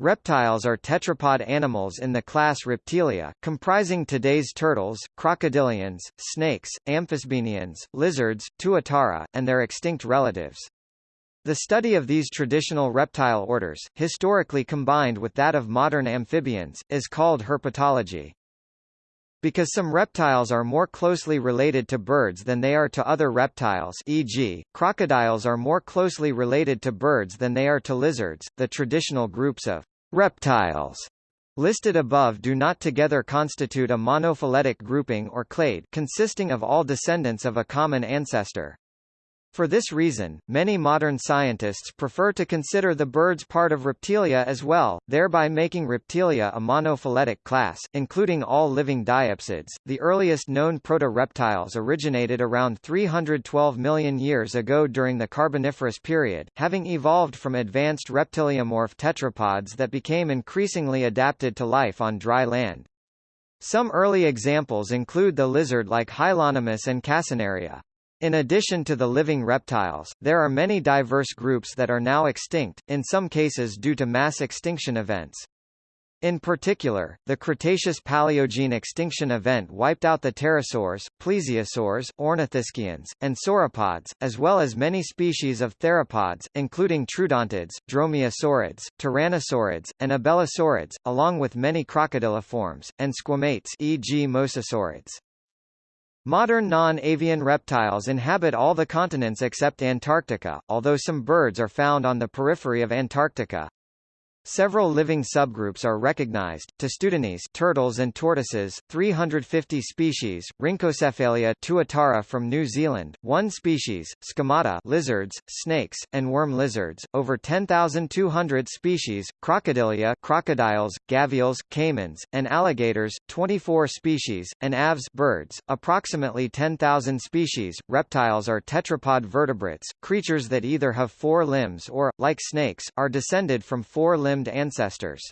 Reptiles are tetrapod animals in the class Reptilia, comprising today's turtles, crocodilians, snakes, amphisbaenians, lizards, tuatara, and their extinct relatives. The study of these traditional reptile orders, historically combined with that of modern amphibians, is called herpetology. Because some reptiles are more closely related to birds than they are to other reptiles e.g., crocodiles are more closely related to birds than they are to lizards, the traditional groups of reptiles listed above do not together constitute a monophyletic grouping or clade consisting of all descendants of a common ancestor. For this reason, many modern scientists prefer to consider the birds part of Reptilia as well, thereby making Reptilia a monophyletic class, including all living diapsids. The earliest known proto-reptiles originated around 312 million years ago during the Carboniferous period, having evolved from advanced reptiliomorph tetrapods that became increasingly adapted to life on dry land. Some early examples include the lizard-like Hylonomus and Casineria. In addition to the living reptiles, there are many diverse groups that are now extinct, in some cases due to mass extinction events. In particular, the Cretaceous-Paleogene extinction event wiped out the pterosaurs, plesiosaurs, ornithischians, and sauropods, as well as many species of theropods, including troodontids, dromaeosaurids, tyrannosaurids, and abelisaurids, along with many crocodiliforms, and squamates e.g. mosasaurids. Modern non-avian reptiles inhabit all the continents except Antarctica, although some birds are found on the periphery of Antarctica. Several living subgroups are recognized: Testudines, turtles and tortoises, 350 species; Rhynchocephalia tuatara from New Zealand, 1 species; Squamata, lizards, snakes, and worm lizards, over 10,200 species; Crocodilia, crocodiles, gavials, caimans, and alligators, 24 species; and aves, birds, approximately 10,000 species. Reptiles are tetrapod vertebrates, creatures that either have four limbs or, like snakes, are descended from four-limbed limbed ancestors.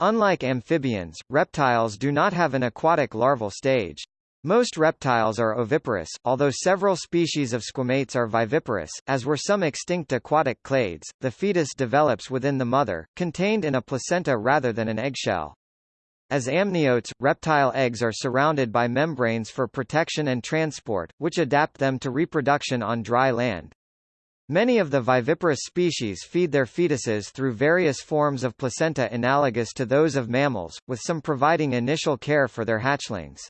Unlike amphibians, reptiles do not have an aquatic larval stage. Most reptiles are oviparous, although several species of squamates are viviparous, as were some extinct aquatic clades. The fetus develops within the mother, contained in a placenta rather than an eggshell. As amniotes, reptile eggs are surrounded by membranes for protection and transport, which adapt them to reproduction on dry land. Many of the viviparous species feed their fetuses through various forms of placenta analogous to those of mammals, with some providing initial care for their hatchlings.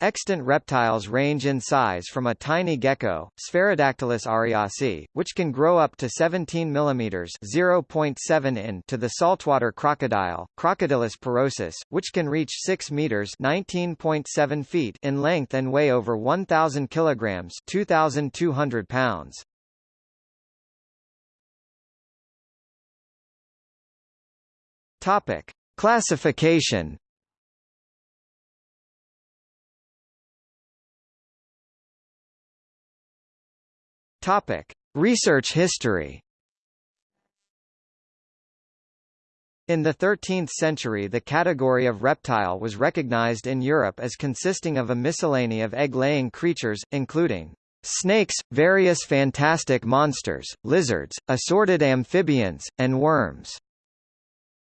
Extant reptiles range in size from a tiny gecko, Sphaerodactylus ariasi, which can grow up to 17 mm (0.7 in) to the saltwater crocodile, Crocodylus porosus, which can reach 6 meters (19.7 feet) in length and weigh over 1,000 kilograms (2,200 pounds). Topic: Classification. Topic: Research history. In the 13th century the category of reptile was recognized in Europe as consisting of a miscellany of egg-laying creatures, including snakes, various fantastic monsters, lizards, assorted amphibians, and worms.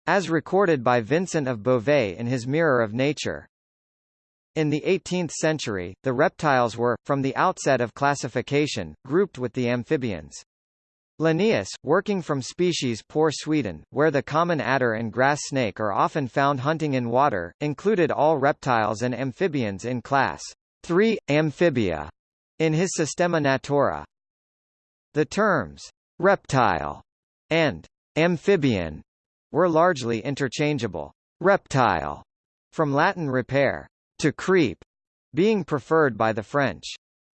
As recorded by Vincent of Beauvais in his Mirror of Nature. In the 18th century, the reptiles were, from the outset of classification, grouped with the amphibians. Linnaeus, working from species Poor Sweden, where the common adder and grass snake are often found hunting in water, included all reptiles and amphibians in class 3, Amphibia, in his Systema Naturae. The terms reptile and amphibian were largely interchangeable. Reptile, from Latin repere, to creep, being preferred by the French.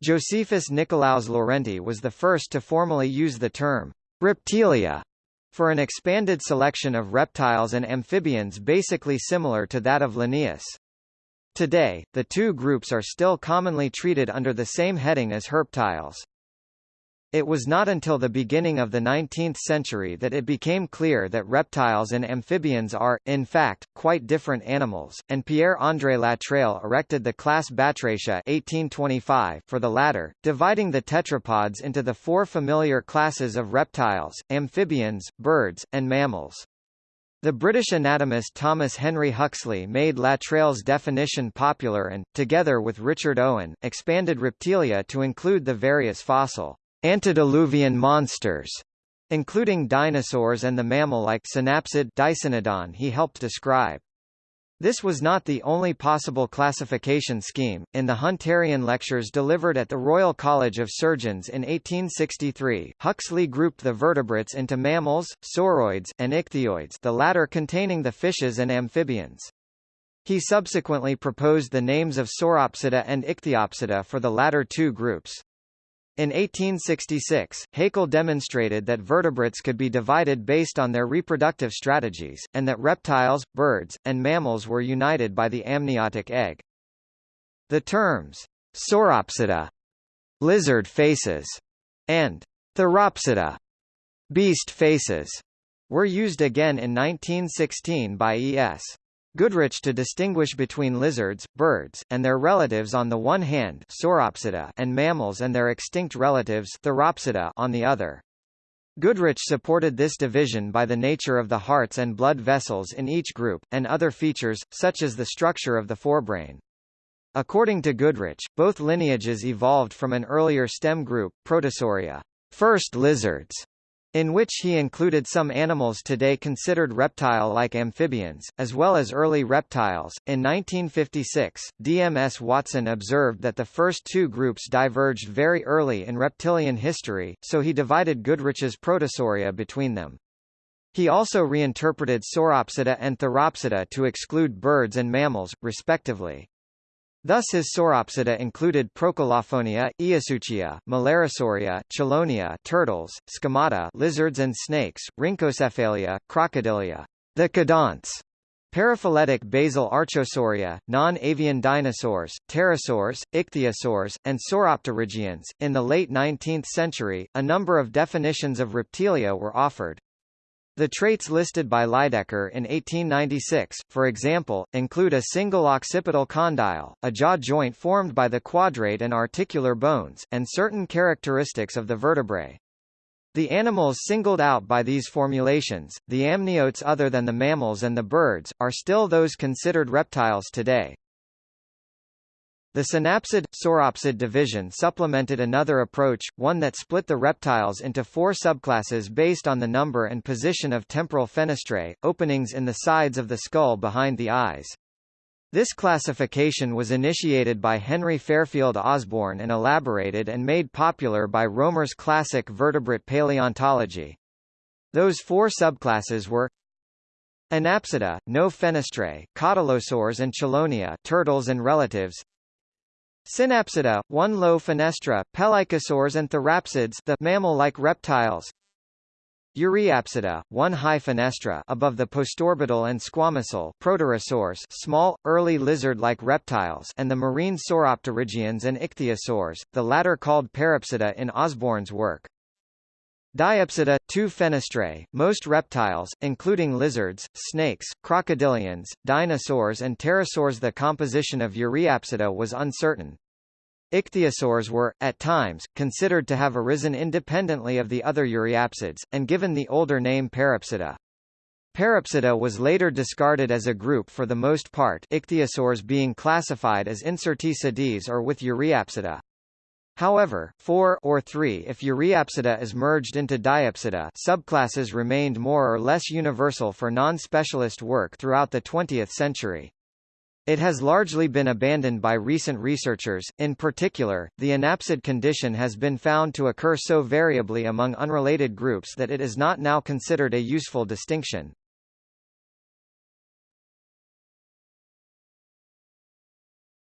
Josephus Nicolaus Laurenti was the first to formally use the term reptilia for an expanded selection of reptiles and amphibians basically similar to that of Linnaeus. Today, the two groups are still commonly treated under the same heading as herptiles. It was not until the beginning of the 19th century that it became clear that reptiles and amphibians are, in fact, quite different animals, and Pierre-André Latreille erected the class Batrachia 1825 for the latter, dividing the tetrapods into the four familiar classes of reptiles, amphibians, birds, and mammals. The British anatomist Thomas Henry Huxley made Latreille's definition popular and, together with Richard Owen, expanded reptilia to include the various fossil antediluvian monsters, including dinosaurs and the mammal-like synapsid Dicynodon he helped describe. This was not the only possible classification scheme. In the Hunterian lectures delivered at the Royal College of Surgeons in 1863, Huxley grouped the vertebrates into mammals, sauroids, and ichthyoids, the latter containing the fishes and amphibians. He subsequently proposed the names of Sauropsida and Ichthyopsida for the latter two groups. In 1866, Haeckel demonstrated that vertebrates could be divided based on their reproductive strategies, and that reptiles, birds, and mammals were united by the amniotic egg. The terms, sauropsida, lizard faces, and theropsida, beast faces, were used again in 1916 by E.S. Goodrich to distinguish between lizards, birds, and their relatives on the one hand Sauropsida and mammals and their extinct relatives Theropsida on the other. Goodrich supported this division by the nature of the hearts and blood vessels in each group, and other features, such as the structure of the forebrain. According to Goodrich, both lineages evolved from an earlier stem group, Protosauria, first lizards, in which he included some animals today considered reptile-like amphibians, as well as early reptiles. In 1956, DMS Watson observed that the first two groups diverged very early in reptilian history, so he divided Goodrich's Protosauria between them. He also reinterpreted Sauropsida and Theropsida to exclude birds and mammals, respectively. Thus his sauropsida included Procolophonia, Eosuchia, Millerosauria, Chelonia turtles, Squamata lizards and snakes, Rhynchocephalia, Crocodilia, thecodonts, Paraphyletic basal archosauria, non-avian dinosaurs, pterosaurs, ichthyosaurs, and sauropterygians. In the late 19th century, a number of definitions of reptilia were offered. The traits listed by Lydekker in 1896, for example, include a single occipital condyle, a jaw joint formed by the quadrate and articular bones, and certain characteristics of the vertebrae. The animals singled out by these formulations, the amniotes other than the mammals and the birds, are still those considered reptiles today. The synapsid sauropsid division supplemented another approach, one that split the reptiles into four subclasses based on the number and position of temporal fenestrae, openings in the sides of the skull behind the eyes. This classification was initiated by Henry Fairfield Osborn and elaborated and made popular by Romer's classic vertebrate paleontology. Those four subclasses were Anapsida, no fenestrae, cotylosaurs and chelonia turtles and relatives Synapsida, one low fenestra, pelycosaurs and therapsids the mammal-like reptiles. Euryapsida, one high fenestra above the postorbital and squamosal Proterosaurs small, early lizard-like reptiles and the marine sauropterygians and ichthyosaurs, the latter called Parapsida in Osborn's work. Diapsida, two fenestrae, most reptiles, including lizards, snakes, crocodilians, dinosaurs and pterosaurs The composition of Euryapsida was uncertain. Ichthyosaurs were, at times, considered to have arisen independently of the other Euryapsids, and given the older name Parapsida. Parapsida was later discarded as a group for the most part ichthyosaurs being classified as incertae sedis or with Euryapsida. However, 4 or 3 if Euryapsida is merged into Diapsida subclasses remained more or less universal for non-specialist work throughout the 20th century. It has largely been abandoned by recent researchers, in particular, the anapsid condition has been found to occur so variably among unrelated groups that it is not now considered a useful distinction.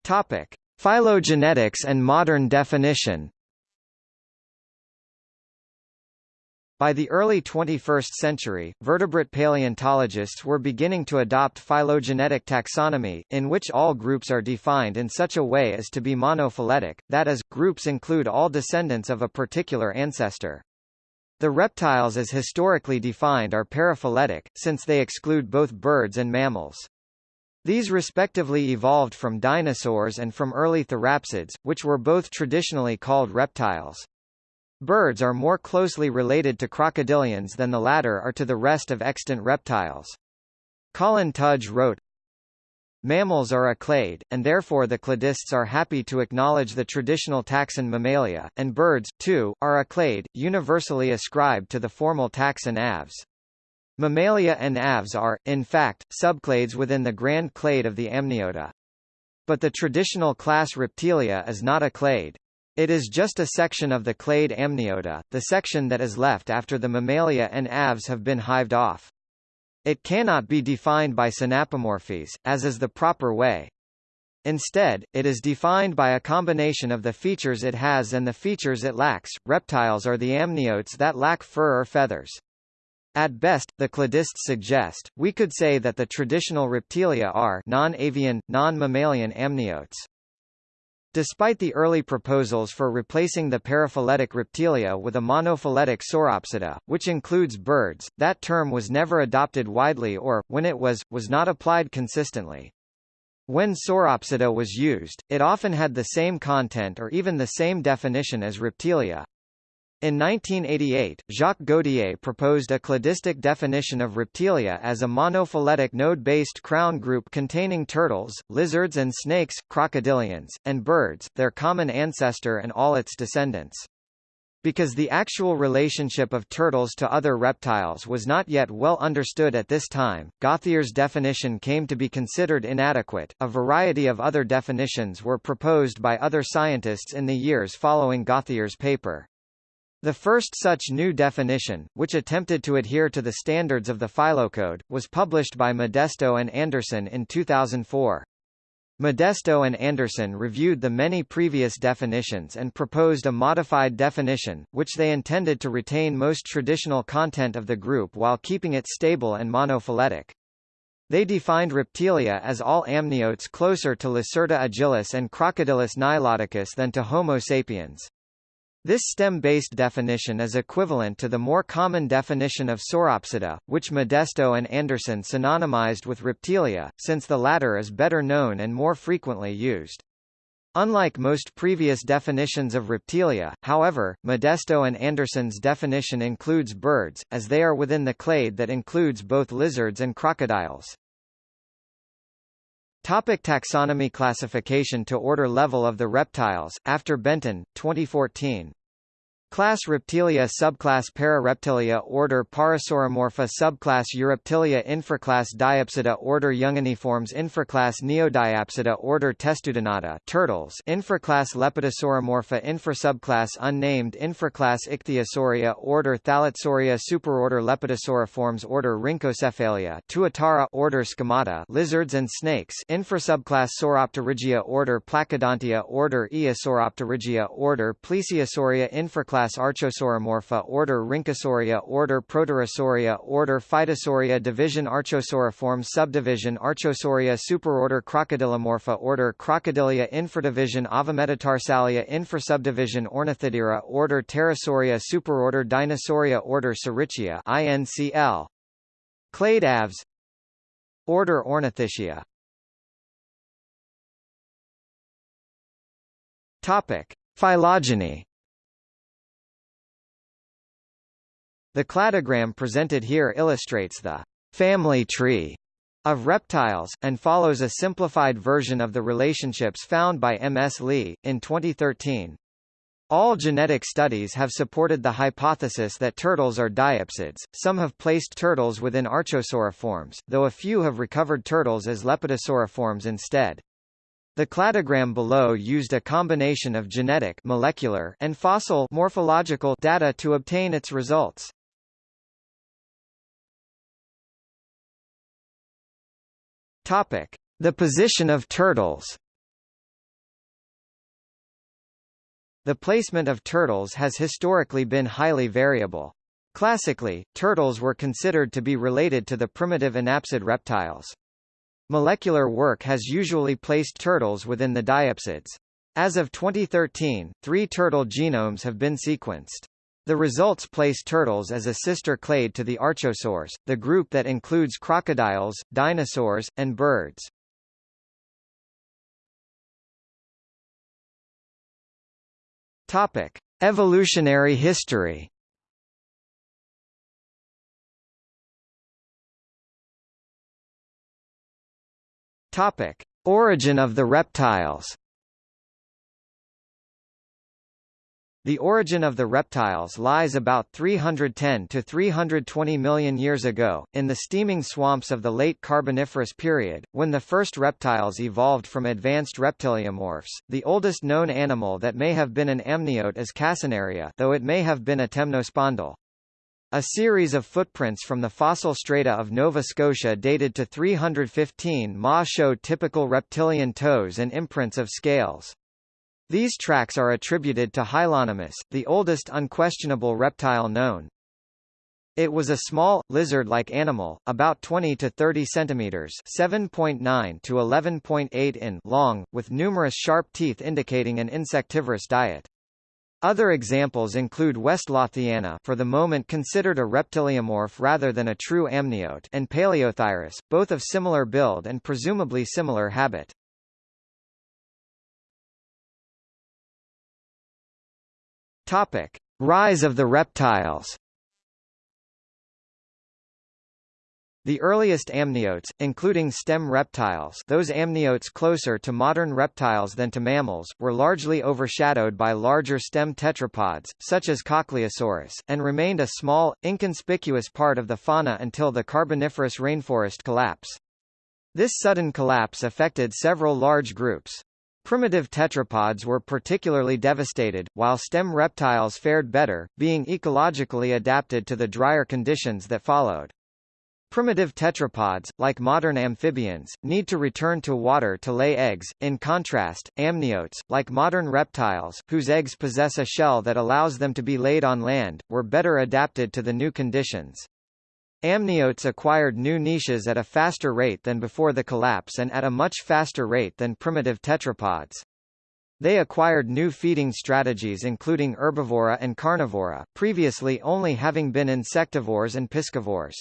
Topic. Phylogenetics and modern definition By the early 21st century, vertebrate paleontologists were beginning to adopt phylogenetic taxonomy, in which all groups are defined in such a way as to be monophyletic, that is, groups include all descendants of a particular ancestor. The reptiles as historically defined are paraphyletic, since they exclude both birds and mammals. These respectively evolved from dinosaurs and from early therapsids, which were both traditionally called reptiles. Birds are more closely related to crocodilians than the latter are to the rest of extant reptiles. Colin Tudge wrote, Mammals are a clade, and therefore the cladists are happy to acknowledge the traditional taxon Mammalia, and birds, too, are a clade, universally ascribed to the formal taxon Aves. Mammalia and Aves are, in fact, subclades within the grand clade of the Amniota. But the traditional class Reptilia is not a clade. It is just a section of the clade Amniota, the section that is left after the Mammalia and Aves have been hived off. It cannot be defined by synapomorphies, as is the proper way. Instead, it is defined by a combination of the features it has and the features it lacks. Reptiles are the amniotes that lack fur or feathers. At best, the cladists suggest, we could say that the traditional reptilia are non-avian, non-mammalian amniotes. Despite the early proposals for replacing the paraphyletic reptilia with a monophyletic sauropsida, which includes birds, that term was never adopted widely or, when it was, was not applied consistently. When sauropsida was used, it often had the same content or even the same definition as reptilia. In 1988, Jacques Gauthier proposed a cladistic definition of reptilia as a monophyletic node-based crown group containing turtles, lizards and snakes, crocodilians, and birds, their common ancestor and all its descendants. Because the actual relationship of turtles to other reptiles was not yet well understood at this time, Gauthier's definition came to be considered inadequate. A variety of other definitions were proposed by other scientists in the years following Gauthier's paper. The first such new definition, which attempted to adhere to the standards of the Phylocode, was published by Modesto and Anderson in 2004. Modesto and Anderson reviewed the many previous definitions and proposed a modified definition, which they intended to retain most traditional content of the group while keeping it stable and monophyletic. They defined reptilia as all amniotes closer to Lacerta agilis and Crocodylus niloticus than to Homo sapiens. This stem-based definition is equivalent to the more common definition of sauropsida, which Modesto and Anderson synonymized with reptilia, since the latter is better known and more frequently used. Unlike most previous definitions of reptilia, however, Modesto and Anderson's definition includes birds, as they are within the clade that includes both lizards and crocodiles. Topic taxonomy Classification to order level of the reptiles, after Benton, 2014. Class Reptilia Subclass Parareptilia Order Parasauromorpha Subclass Eureptilia Infraclass Diapsida Order Younginiformes Infraclass Neodiapsida Order Testudinata Turtles Infraclass Lepidosauromorpha Infrasubclass Unnamed Infraclass Ichthyosauria Order Thalassauria Superorder Lepidosauriformes Order Rhynchocephalia Tuatara Order Squamata Lizards and Snakes Infrasubclass Sauropterygia Order Placodontia Order Eosauropterygia Order Plesiosauria Infraclass Subclass Archosauromorpha Order Rhynchosauria Order Proterosauria Order Phytosauria Division Archosauriformes Subdivision Archosauria Superorder Crocodylomorpha Order Crocodilia Infradivision Avametatarsalia Infrasubdivision Ornithodira Order Pterosauria Superorder Dinosauria Order Saurischia INCL Clade Aves Order Ornithischia. Topic. Phylogeny The cladogram presented here illustrates the family tree of reptiles, and follows a simplified version of the relationships found by M. S. Lee, in 2013. All genetic studies have supported the hypothesis that turtles are diapsids, some have placed turtles within archosauriforms, though a few have recovered turtles as lepidosauriforms instead. The cladogram below used a combination of genetic molecular and fossil morphological data to obtain its results. Topic: The position of turtles. The placement of turtles has historically been highly variable. Classically, turtles were considered to be related to the primitive anapsid reptiles. Molecular work has usually placed turtles within the diapsids. As of 2013, three turtle genomes have been sequenced. The results place turtles as a sister clade to the archosaurs, the group that includes crocodiles, dinosaurs, and birds. Topic: Evolutionary history. Topic: Origin of the reptiles. The origin of the reptiles lies about 310 to 320 million years ago, in the steaming swamps of the late Carboniferous period, when the first reptiles evolved from advanced reptiliomorphs. The oldest known animal that may have been an amniote is Casineria, though it may have been a temnospondyl. A series of footprints from the fossil strata of Nova Scotia dated to 315 Ma show typical reptilian toes and imprints of scales. These tracks are attributed to Hylonomus, the oldest unquestionable reptile known. It was a small, lizard-like animal, about 20 to 30 centimeters (7.9 to 11.8 in) long, with numerous sharp teeth indicating an insectivorous diet. Other examples include Westlothiana for the moment considered a reptiliomorph rather than a true amniote and Paleothyris, both of similar build and presumably similar habit. Topic: Rise of the reptiles. The earliest amniotes, including stem reptiles those amniotes closer to modern reptiles than to mammals, were largely overshadowed by larger stem tetrapods, such as Cochleosaurus, and remained a small, inconspicuous part of the fauna until the Carboniferous rainforest collapse. This sudden collapse affected several large groups. Primitive tetrapods were particularly devastated, while stem reptiles fared better, being ecologically adapted to the drier conditions that followed. Primitive tetrapods, like modern amphibians, need to return to water to lay eggs. In contrast, amniotes, like modern reptiles, whose eggs possess a shell that allows them to be laid on land, were better adapted to the new conditions. Amniotes acquired new niches at a faster rate than before the collapse and at a much faster rate than primitive tetrapods. They acquired new feeding strategies including herbivora and carnivora, previously only having been insectivores and piscivores.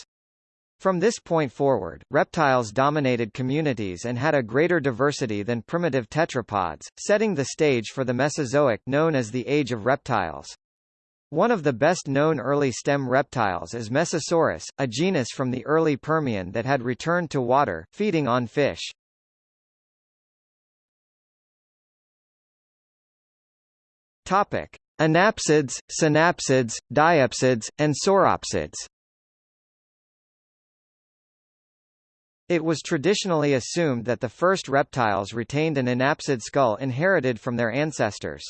From this point forward, reptiles dominated communities and had a greater diversity than primitive tetrapods, setting the stage for the Mesozoic known as the Age of Reptiles. One of the best-known early stem reptiles is Mesosaurus, a genus from the early Permian that had returned to water, feeding on fish. Topic: Anapsids, synapsids, diapsids, and sauropsids. It was traditionally assumed that the first reptiles retained an anapsid skull inherited from their ancestors.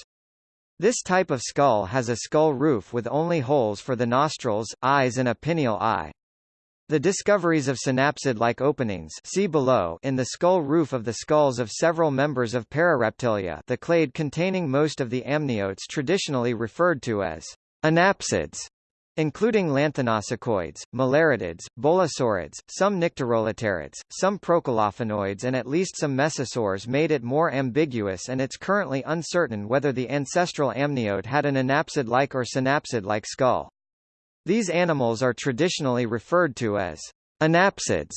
This type of skull has a skull roof with only holes for the nostrils, eyes and a pineal eye. The discoveries of synapsid-like openings see below in the skull roof of the skulls of several members of Parareptilia the clade containing most of the amniotes traditionally referred to as anapsids including lanthanosuchoids, millerettids, bolosaurids, some nycteroleterids, some procolophonoids and at least some mesosaurs made it more ambiguous and it's currently uncertain whether the ancestral amniote had an anapsid-like or synapsid-like skull. These animals are traditionally referred to as anapsids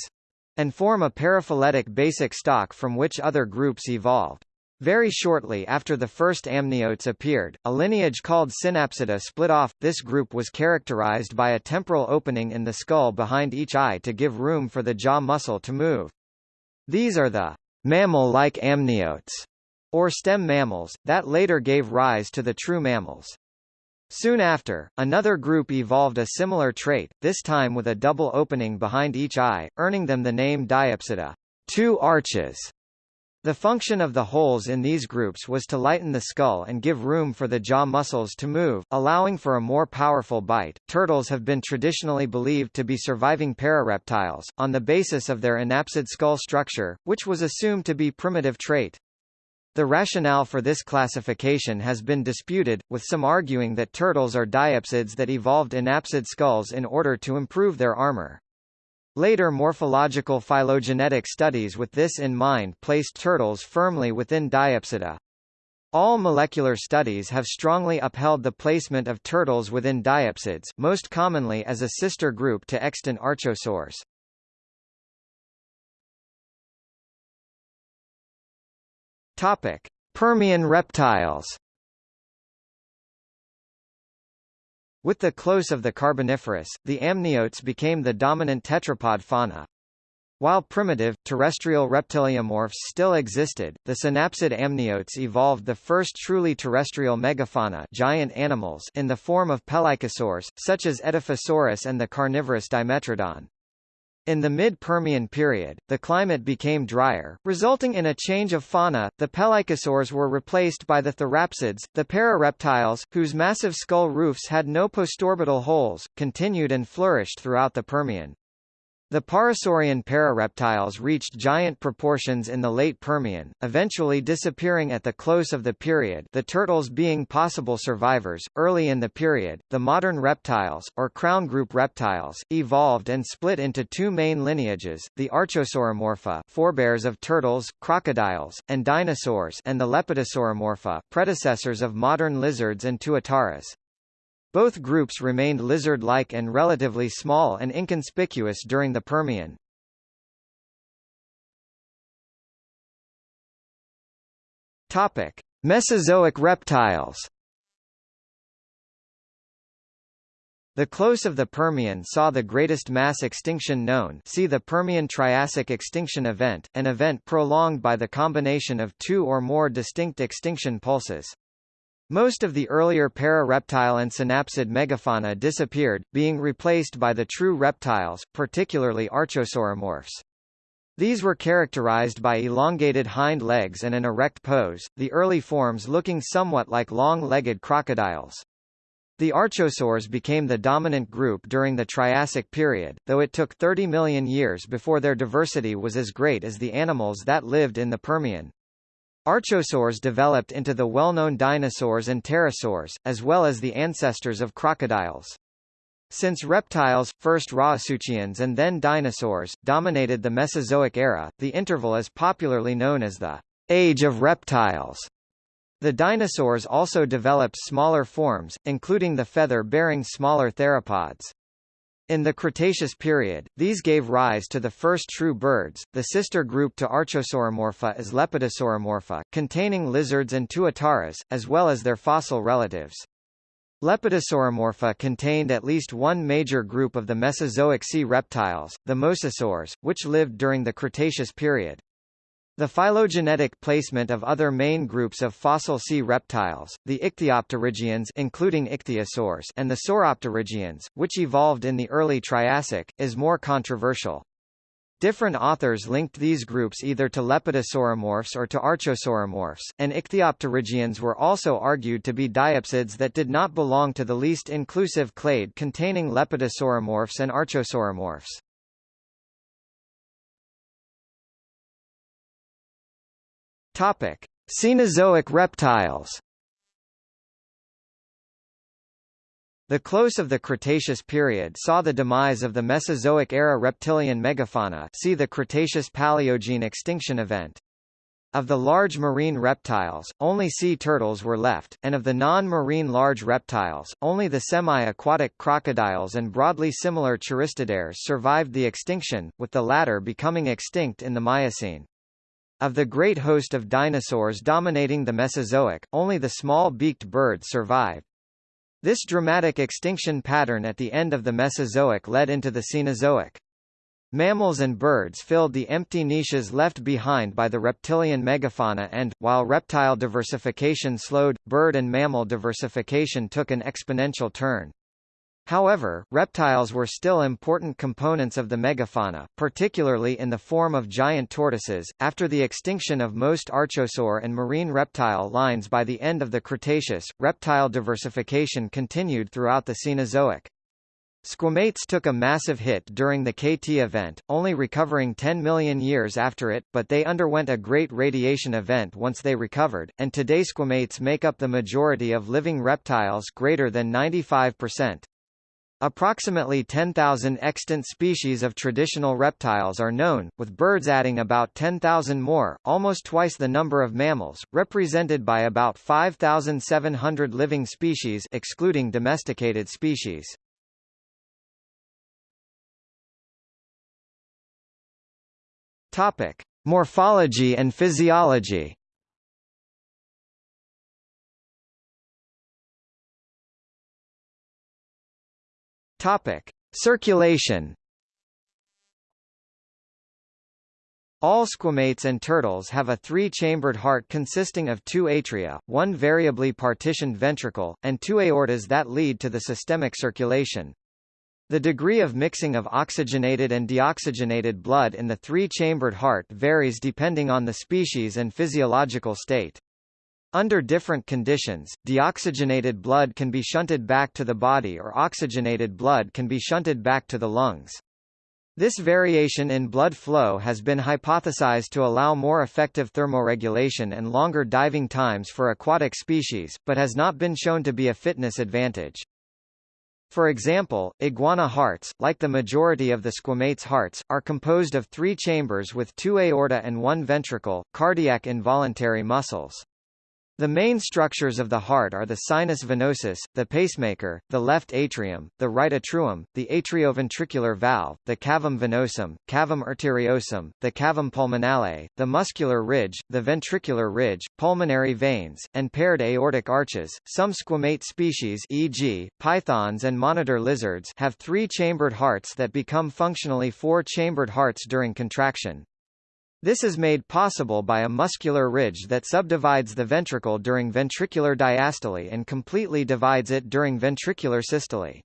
and form a paraphyletic basic stock from which other groups evolved. Very shortly after the first amniotes appeared, a lineage called Synapsida split off. This group was characterized by a temporal opening in the skull behind each eye to give room for the jaw muscle to move. These are the mammal-like amniotes, or stem mammals, that later gave rise to the true mammals. Soon after, another group evolved a similar trait, this time with a double opening behind each eye, earning them the name Diapsida, two arches. The function of the holes in these groups was to lighten the skull and give room for the jaw muscles to move, allowing for a more powerful bite. Turtles have been traditionally believed to be surviving parareptiles, on the basis of their anapsid skull structure, which was assumed to be primitive trait. The rationale for this classification has been disputed, with some arguing that turtles are diapsids that evolved anapsid skulls in order to improve their armor. Later morphological phylogenetic studies with this in mind placed turtles firmly within Diapsida. All molecular studies have strongly upheld the placement of turtles within diapsids most commonly as a sister group to extant archosaurs. Topic: Permian reptiles With the close of the Carboniferous, the amniotes became the dominant tetrapod fauna. While primitive, terrestrial reptiliomorphs still existed, the synapsid amniotes evolved the first truly terrestrial megafauna giant animals in the form of pelycosaurs, such as Edaphosaurus and the carnivorous Dimetrodon. In the mid-Permian period, the climate became drier, resulting in a change of fauna. The pelycosaurs were replaced by the therapsids, the parareptiles, whose massive skull roofs had no postorbital holes, continued and flourished throughout the Permian. The Parasaurian parareptiles reached giant proportions in the late Permian, eventually disappearing at the close of the period the turtles being possible survivors. Early in the period, the modern reptiles, or crown group reptiles, evolved and split into two main lineages, the Archosauromorpha forebears of turtles, crocodiles, and dinosaurs and the Lepidosauromorpha predecessors of modern lizards and tuataras. Both groups remained lizard-like and relatively small and inconspicuous during the Permian. Topic: Mesozoic reptiles. The close of the Permian saw the greatest mass extinction known see the Permian-Triassic extinction event, an event prolonged by the combination of two or more distinct extinction pulses. Most of the earlier para-reptile and synapsid megafauna disappeared, being replaced by the true reptiles, particularly archosauromorphs. These were characterized by elongated hind legs and an erect pose, the early forms looking somewhat like long-legged crocodiles. The archosaurs became the dominant group during the Triassic period, though it took 30 million years before their diversity was as great as the animals that lived in the Permian. Archosaurs developed into the well-known dinosaurs and pterosaurs, as well as the ancestors of crocodiles. Since reptiles, first Rauisuchians and then dinosaurs, dominated the Mesozoic era, the interval is popularly known as the Age of Reptiles. The dinosaurs also developed smaller forms, including the feather-bearing smaller theropods. In the Cretaceous period, these gave rise to the first true birds. The sister group to Archosauromorpha is Lepidosauromorpha, containing lizards and tuataras, as well as their fossil relatives. Lepidosauromorpha contained at least one major group of the Mesozoic sea reptiles, the mosasaurs, which lived during the Cretaceous period. The phylogenetic placement of other main groups of fossil sea reptiles, the ichthyopterygians including ichthyosaurs and the sauropterygians, which evolved in the early Triassic, is more controversial. Different authors linked these groups either to lepidosauromorphs or to archosauromorphs, and ichthyopterygians were also argued to be diapsids that did not belong to the least inclusive clade containing lepidosauromorphs and archosauromorphs. Topic: Cenozoic reptiles. The close of the Cretaceous period saw the demise of the Mesozoic-era reptilian megafauna see the Cretaceous-Paleogene extinction event. Of the large marine reptiles, only sea turtles were left, and of the non-marine large reptiles, only the semi-aquatic crocodiles and broadly similar choristoderes survived the extinction, with the latter becoming extinct in the Miocene. Of the great host of dinosaurs dominating the Mesozoic, only the small beaked birds survived. This dramatic extinction pattern at the end of the Mesozoic led into the Cenozoic. Mammals and birds filled the empty niches left behind by the reptilian megafauna and, while reptile diversification slowed, bird and mammal diversification took an exponential turn. However, reptiles were still important components of the megafauna, particularly in the form of giant tortoises. After the extinction of most archosaur and marine reptile lines by the end of the Cretaceous, reptile diversification continued throughout the Cenozoic. Squamates took a massive hit during the KT event, only recovering 10 million years after it, but they underwent a great radiation event once they recovered, and today squamates make up the majority of living reptiles greater than 95%. Approximately 10,000 extant species of traditional reptiles are known, with birds adding about 10,000 more, almost twice the number of mammals, represented by about 5,700 living species excluding domesticated species. Topic: Morphology and physiology. Topic: Circulation. All squamates and turtles have a three-chambered heart consisting of two atria, one variably partitioned ventricle, and two aortas that lead to the systemic circulation. The degree of mixing of oxygenated and deoxygenated blood in the three-chambered heart varies depending on the species and physiological state. Under different conditions, deoxygenated blood can be shunted back to the body or oxygenated blood can be shunted back to the lungs. This variation in blood flow has been hypothesized to allow more effective thermoregulation and longer diving times for aquatic species, but has not been shown to be a fitness advantage. For example, iguana hearts, like the majority of the squamates hearts, are composed of three chambers with two aorta and one ventricle, cardiac involuntary muscles. The main structures of the heart are the sinus venosus, the pacemaker, the left atrium, the right atrium, the atrioventricular valve, the cavum venosum, cavum arteriosum, the cavum pulmonale, the muscular ridge, the ventricular ridge, pulmonary veins, and paired aortic arches. Some squamate species e.g., pythons and monitor lizards have three-chambered hearts that become functionally four-chambered hearts during contraction. This is made possible by a muscular ridge that subdivides the ventricle during ventricular diastole and completely divides it during ventricular systole.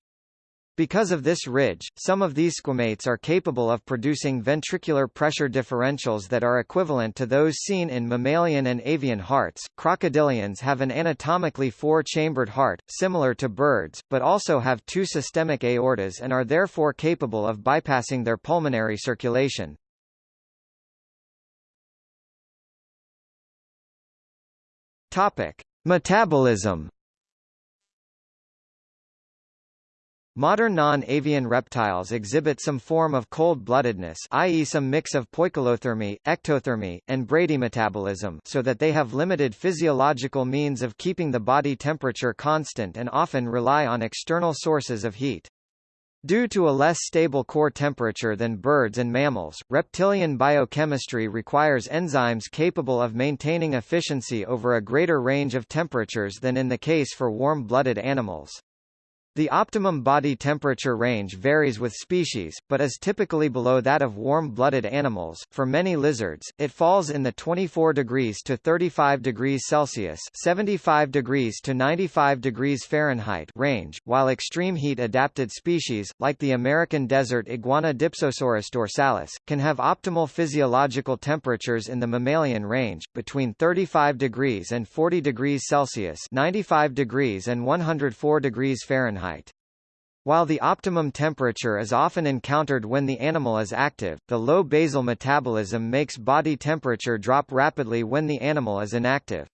Because of this ridge, some of these squamates are capable of producing ventricular pressure differentials that are equivalent to those seen in mammalian and avian hearts. Crocodilians have an anatomically four-chambered heart, similar to birds, but also have two systemic aortas and are therefore capable of bypassing their pulmonary circulation. Topic: Metabolism. Modern non-avian reptiles exhibit some form of cold-bloodedness i.e. some mix of poikilothermy, ectothermy, and bradymetabolism so that they have limited physiological means of keeping the body temperature constant and often rely on external sources of heat. Due to a less stable core temperature than birds and mammals, reptilian biochemistry requires enzymes capable of maintaining efficiency over a greater range of temperatures than in the case for warm-blooded animals. The optimum body temperature range varies with species, but is typically below that of warm-blooded animals. For many lizards, it falls in the 24 degrees to 35 degrees Celsius (75 degrees to 95 degrees Fahrenheit) range, while extreme heat-adapted species, like the American desert iguana Dipsosaurus dorsalis, can have optimal physiological temperatures in the mammalian range, between 35 degrees and 40 degrees Celsius (95 degrees and 104 degrees Fahrenheit). Fahrenheit. While the optimum temperature is often encountered when the animal is active, the low basal metabolism makes body temperature drop rapidly when the animal is inactive.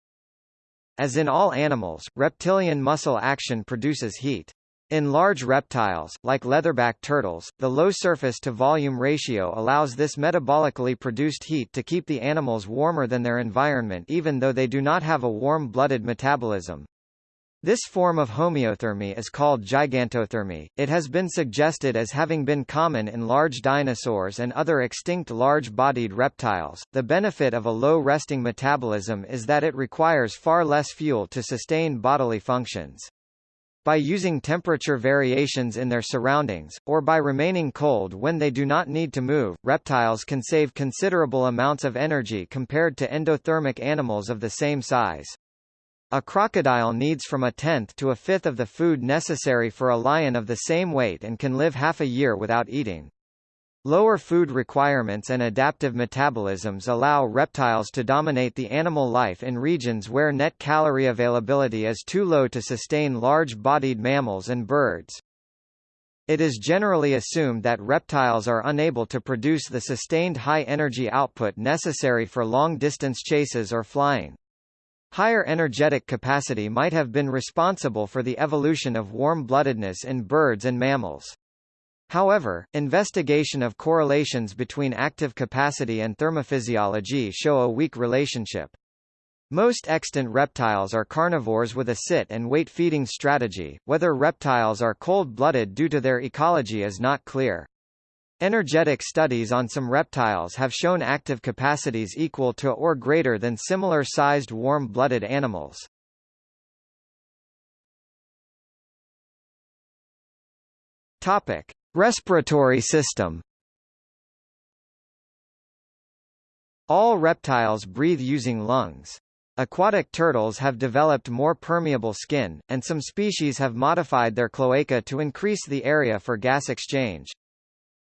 As in all animals, reptilian muscle action produces heat. In large reptiles, like leatherback turtles, the low surface-to-volume ratio allows this metabolically produced heat to keep the animals warmer than their environment even though they do not have a warm-blooded metabolism. This form of homeothermy is called gigantothermy. It has been suggested as having been common in large dinosaurs and other extinct large-bodied reptiles. The benefit of a low resting metabolism is that it requires far less fuel to sustain bodily functions. By using temperature variations in their surroundings, or by remaining cold when they do not need to move, reptiles can save considerable amounts of energy compared to endothermic animals of the same size. A crocodile needs from a tenth to a fifth of the food necessary for a lion of the same weight and can live half a year without eating. Lower food requirements and adaptive metabolisms allow reptiles to dominate the animal life in regions where net calorie availability is too low to sustain large-bodied mammals and birds. It is generally assumed that reptiles are unable to produce the sustained high energy output necessary for long-distance chases or flying. Higher energetic capacity might have been responsible for the evolution of warm-bloodedness in birds and mammals. However, investigation of correlations between active capacity and thermophysiology show a weak relationship. Most extant reptiles are carnivores with a sit and wait feeding strategy. Whether reptiles are cold-blooded due to their ecology is not clear. Energetic studies on some reptiles have shown active capacities equal to or greater than similar-sized warm-blooded animals. Topic: Respiratory system. All reptiles breathe using lungs. Aquatic turtles have developed more permeable skin, and some species have modified their cloaca to increase the area for gas exchange.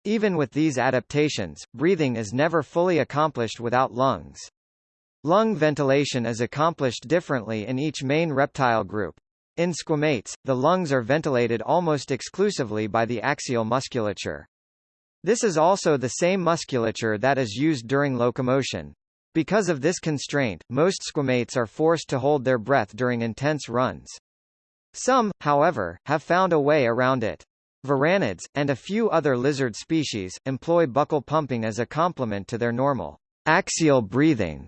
Even with these adaptations, breathing is never fully accomplished without lungs. Lung ventilation is accomplished differently in each main reptile group. In squamates, the lungs are ventilated almost exclusively by the axial musculature. This is also the same musculature that is used during locomotion. Because of this constraint, most squamates are forced to hold their breath during intense runs. Some, however, have found a way around it. Varanids, and a few other lizard species, employ buccal pumping as a complement to their normal axial breathing.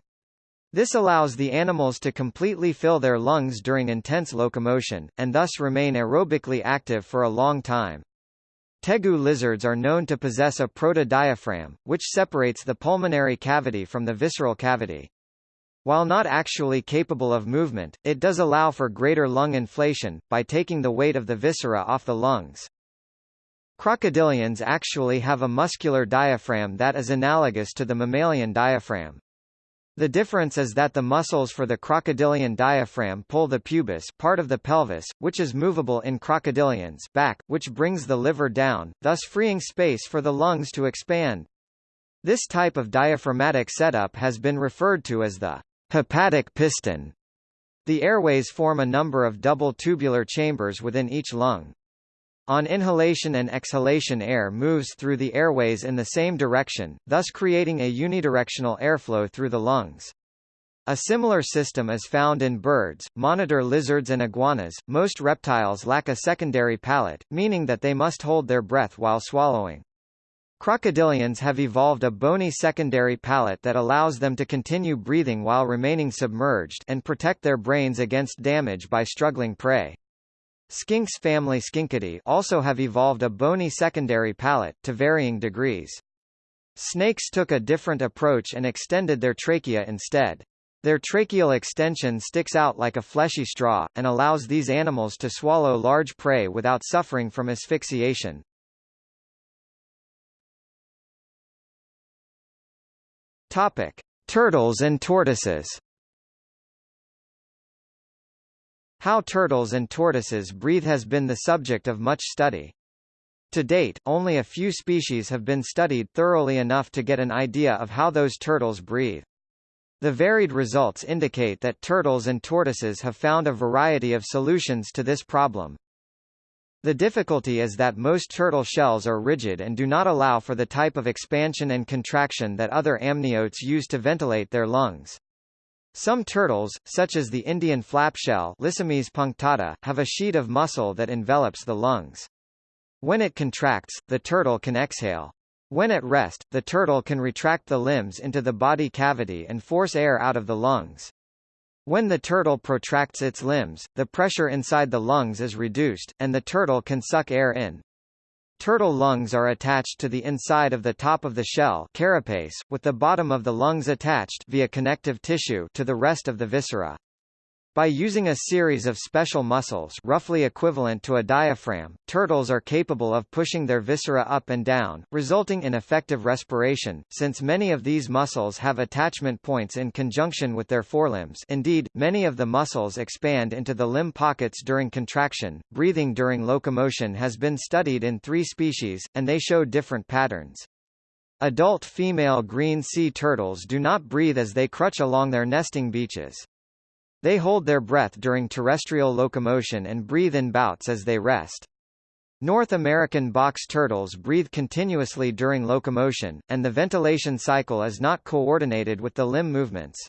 This allows the animals to completely fill their lungs during intense locomotion, and thus remain aerobically active for a long time. Tegu lizards are known to possess a protodiaphragm, which separates the pulmonary cavity from the visceral cavity. While not actually capable of movement, it does allow for greater lung inflation, by taking the weight of the viscera off the lungs. Crocodilians actually have a muscular diaphragm that is analogous to the mammalian diaphragm. The difference is that the muscles for the crocodilian diaphragm pull the pubis part of the pelvis, which is movable in crocodilians back, which brings the liver down, thus freeing space for the lungs to expand. This type of diaphragmatic setup has been referred to as the hepatic piston. The airways form a number of double tubular chambers within each lung. On inhalation and exhalation air moves through the airways in the same direction, thus creating a unidirectional airflow through the lungs. A similar system is found in birds, monitor lizards and iguanas. Most reptiles lack a secondary palate, meaning that they must hold their breath while swallowing. Crocodilians have evolved a bony secondary palate that allows them to continue breathing while remaining submerged and protect their brains against damage by struggling prey. Skinks family Scincidae also have evolved a bony secondary palate, to varying degrees. Snakes took a different approach and extended their trachea instead. Their tracheal extension sticks out like a fleshy straw, and allows these animals to swallow large prey without suffering from asphyxiation. Topic. Turtles and tortoises How turtles and tortoises breathe has been the subject of much study. To date, only a few species have been studied thoroughly enough to get an idea of how those turtles breathe. The varied results indicate that turtles and tortoises have found a variety of solutions to this problem. The difficulty is that most turtle shells are rigid and do not allow for the type of expansion and contraction that other amniotes use to ventilate their lungs. Some turtles, such as the Indian flapshell Lissemys punctata, have a sheet of muscle that envelops the lungs. When it contracts, the turtle can exhale. When at rest, the turtle can retract the limbs into the body cavity and force air out of the lungs. When the turtle protracts its limbs, the pressure inside the lungs is reduced, and the turtle can suck air in. Turtle lungs are attached to the inside of the top of the shell carapace, with the bottom of the lungs attached via connective tissue to the rest of the viscera. By using a series of special muscles roughly equivalent to a diaphragm, turtles are capable of pushing their viscera up and down, resulting in effective respiration, since many of these muscles have attachment points in conjunction with their forelimbs indeed, many of the muscles expand into the limb pockets during contraction. Breathing during locomotion has been studied in three species, and they show different patterns. Adult female green sea turtles do not breathe as they crutch along their nesting beaches. They hold their breath during terrestrial locomotion and breathe in bouts as they rest. North American box turtles breathe continuously during locomotion, and the ventilation cycle is not coordinated with the limb movements.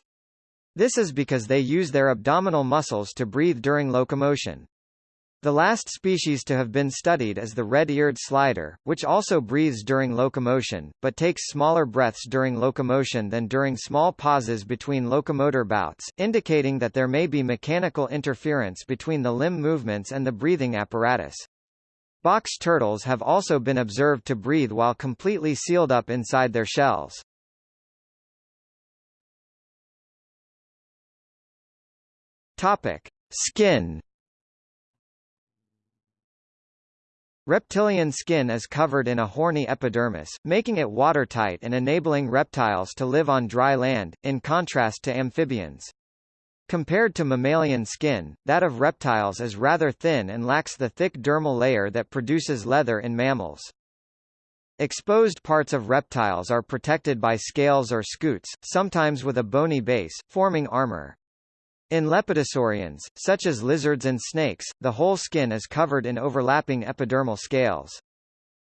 This is because they use their abdominal muscles to breathe during locomotion. The last species to have been studied is the red-eared slider, which also breathes during locomotion, but takes smaller breaths during locomotion than during small pauses between locomotor bouts, indicating that there may be mechanical interference between the limb movements and the breathing apparatus. Box turtles have also been observed to breathe while completely sealed up inside their shells. Topic: Skin Reptilian skin is covered in a horny epidermis, making it watertight and enabling reptiles to live on dry land, in contrast to amphibians. Compared to mammalian skin, that of reptiles is rather thin and lacks the thick dermal layer that produces leather in mammals. Exposed parts of reptiles are protected by scales or scutes, sometimes with a bony base, forming armor. In lepidosaurians, such as lizards and snakes, the whole skin is covered in overlapping epidermal scales.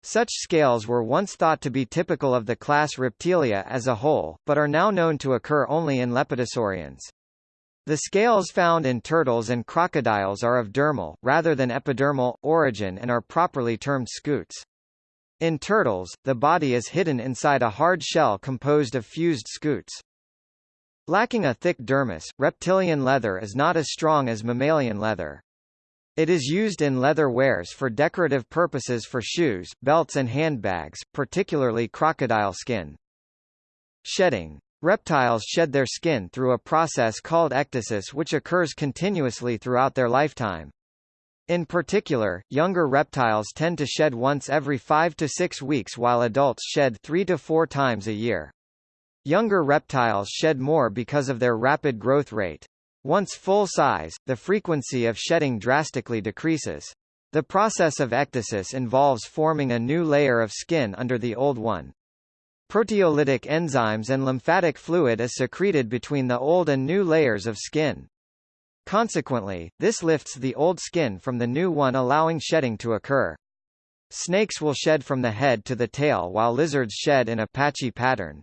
Such scales were once thought to be typical of the class Reptilia as a whole, but are now known to occur only in lepidosaurians. The scales found in turtles and crocodiles are of dermal, rather than epidermal, origin and are properly termed scutes. In turtles, the body is hidden inside a hard shell composed of fused scutes. Lacking a thick dermis, reptilian leather is not as strong as mammalian leather. It is used in leather wares for decorative purposes for shoes, belts and handbags, particularly crocodile skin. Shedding. Reptiles shed their skin through a process called ecdysis which occurs continuously throughout their lifetime. In particular, younger reptiles tend to shed once every 5 to 6 weeks while adults shed 3 to 4 times a year. Younger reptiles shed more because of their rapid growth rate. Once full size, the frequency of shedding drastically decreases. The process of ecdysis involves forming a new layer of skin under the old one. Proteolytic enzymes and lymphatic fluid is secreted between the old and new layers of skin. Consequently, this lifts the old skin from the new one allowing shedding to occur. Snakes will shed from the head to the tail while lizards shed in a patchy pattern.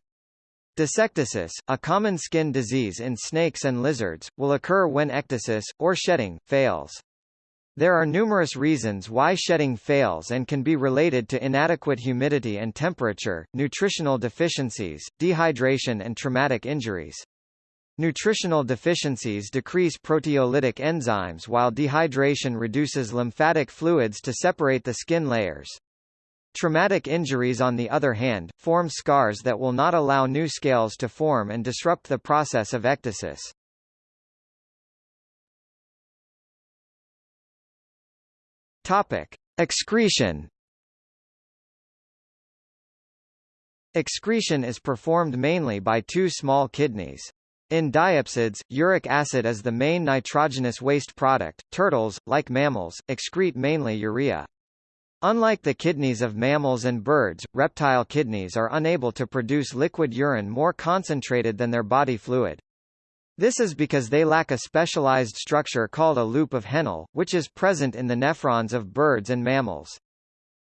Dysecdysis, a common skin disease in snakes and lizards, will occur when ecdysis, or shedding, fails. There are numerous reasons why shedding fails and can be related to inadequate humidity and temperature, nutritional deficiencies, dehydration and traumatic injuries. Nutritional deficiencies decrease proteolytic enzymes while dehydration reduces lymphatic fluids to separate the skin layers. Traumatic injuries on the other hand, form scars that will not allow new scales to form and disrupt the process of ecdysis. Topic. Excretion Excretion is performed mainly by two small kidneys. In diapsids, uric acid is the main nitrogenous waste product. Turtles, like mammals, excrete mainly urea. Unlike the kidneys of mammals and birds, reptile kidneys are unable to produce liquid urine more concentrated than their body fluid. This is because they lack a specialized structure called a loop of Henle, which is present in the nephrons of birds and mammals.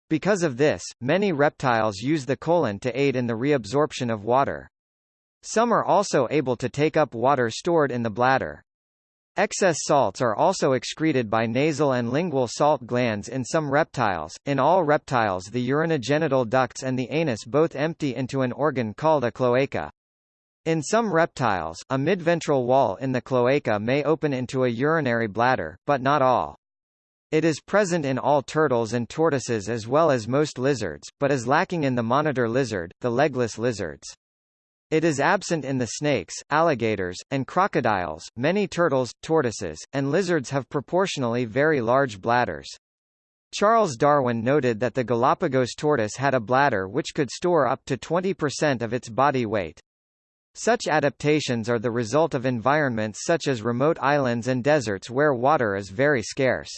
Because of this, many reptiles use the colon to aid in the reabsorption of water. Some are also able to take up water stored in the bladder. Excess salts are also excreted by nasal and lingual salt glands in some reptiles. In all reptiles, the urinogenital ducts and the anus both empty into an organ called a cloaca. In some reptiles, a midventral wall in the cloaca may open into a urinary bladder, but not all. It is present in all turtles and tortoises as well as most lizards, but is lacking in the monitor lizard, the legless lizards. It is absent in the snakes, alligators, and crocodiles. Many turtles, tortoises, and lizards have proportionally very large bladders. Charles Darwin noted that the Galapagos tortoise had a bladder which could store up to 20% of its body weight. Such adaptations are the result of environments such as remote islands and deserts where water is very scarce.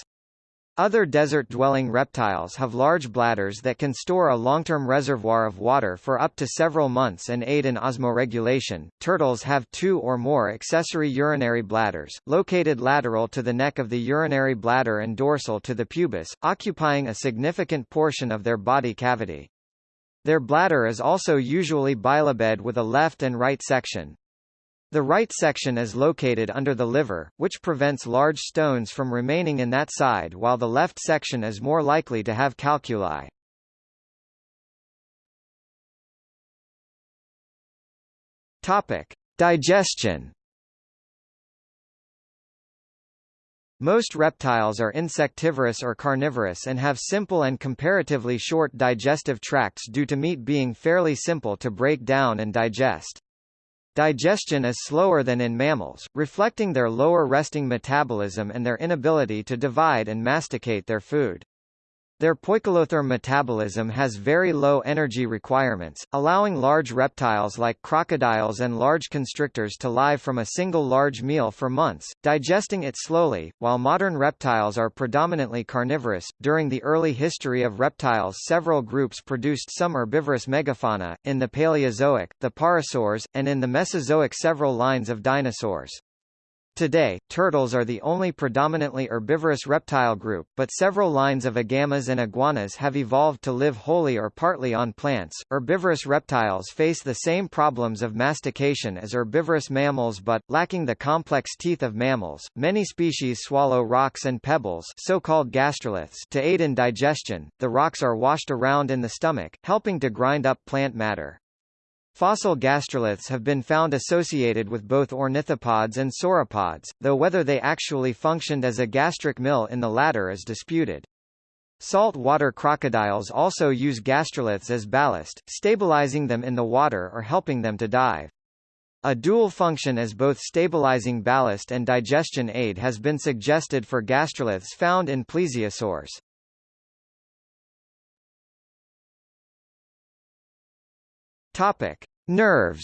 Other desert-dwelling reptiles have large bladders that can store a long-term reservoir of water for up to several months and aid in osmoregulation. Turtles have two or more accessory urinary bladders, located lateral to the neck of the urinary bladder and dorsal to the pubis, occupying a significant portion of their body cavity. Their bladder is also usually bilobed with a left and right section. The right section is located under the liver, which prevents large stones from remaining in that side while the left section is more likely to have calculi. Topic. Digestion Most reptiles are insectivorous or carnivorous and have simple and comparatively short digestive tracts due to meat being fairly simple to break down and digest. Digestion is slower than in mammals, reflecting their lower resting metabolism and their inability to divide and masticate their food. Their poikilotherm metabolism has very low energy requirements, allowing large reptiles like crocodiles and large constrictors to live from a single large meal for months, digesting it slowly. While modern reptiles are predominantly carnivorous, during the early history of reptiles several groups produced some herbivorous megafauna, in the Paleozoic, the pareiasaurs, and in the Mesozoic several lines of dinosaurs. Today, turtles are the only predominantly herbivorous reptile group, but several lines of agamas and iguanas have evolved to live wholly or partly on plants. Herbivorous reptiles face the same problems of mastication as herbivorous mammals but, lacking the complex teeth of mammals, many species swallow rocks and pebbles so-called gastroliths to aid in digestion. The rocks are washed around in the stomach, helping to grind up plant matter. Fossil gastroliths have been found associated with both ornithopods and sauropods, though whether they actually functioned as a gastric mill in the latter is disputed. Salt-water crocodiles also use gastroliths as ballast, stabilizing them in the water or helping them to dive. A dual function as both stabilizing ballast and digestion aid has been suggested for gastroliths found in plesiosaurs. Topic: Nerves.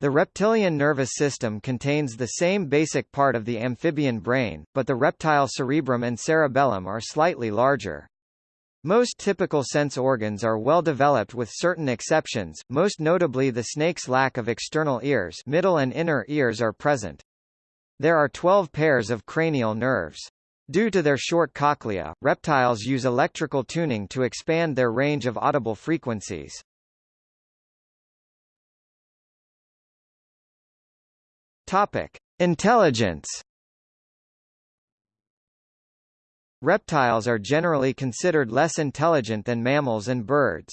The reptilian nervous system contains the same basic part of the amphibian brain, but the reptile cerebrum and cerebellum are slightly larger. Most typical sense organs are well developed with certain exceptions, most notably the snake's lack of external ears middle and inner ears are present. There are 12 pairs of cranial nerves. Due to their short cochlea, reptiles use electrical tuning to expand their range of audible frequencies. Topic: Intelligence. Reptiles are generally considered less intelligent than mammals and birds.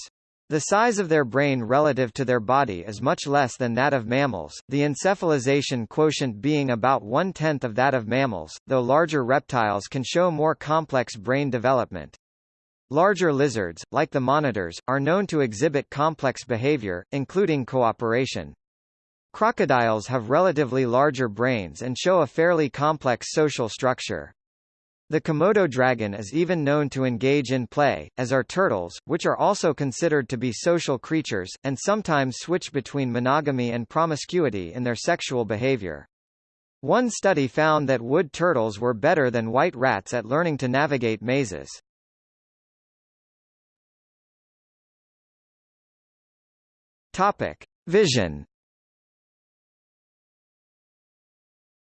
The size of their brain relative to their body is much less than that of mammals, the encephalization quotient being about one-tenth of that of mammals, though larger reptiles can show more complex brain development. Larger lizards, like the monitors, are known to exhibit complex behavior, including cooperation. Crocodiles have relatively larger brains and show a fairly complex social structure. The Komodo dragon is even known to engage in play, as are turtles, which are also considered to be social creatures, and sometimes switch between monogamy and promiscuity in their sexual behavior. One study found that wood turtles were better than white rats at learning to navigate mazes. Topic: Vision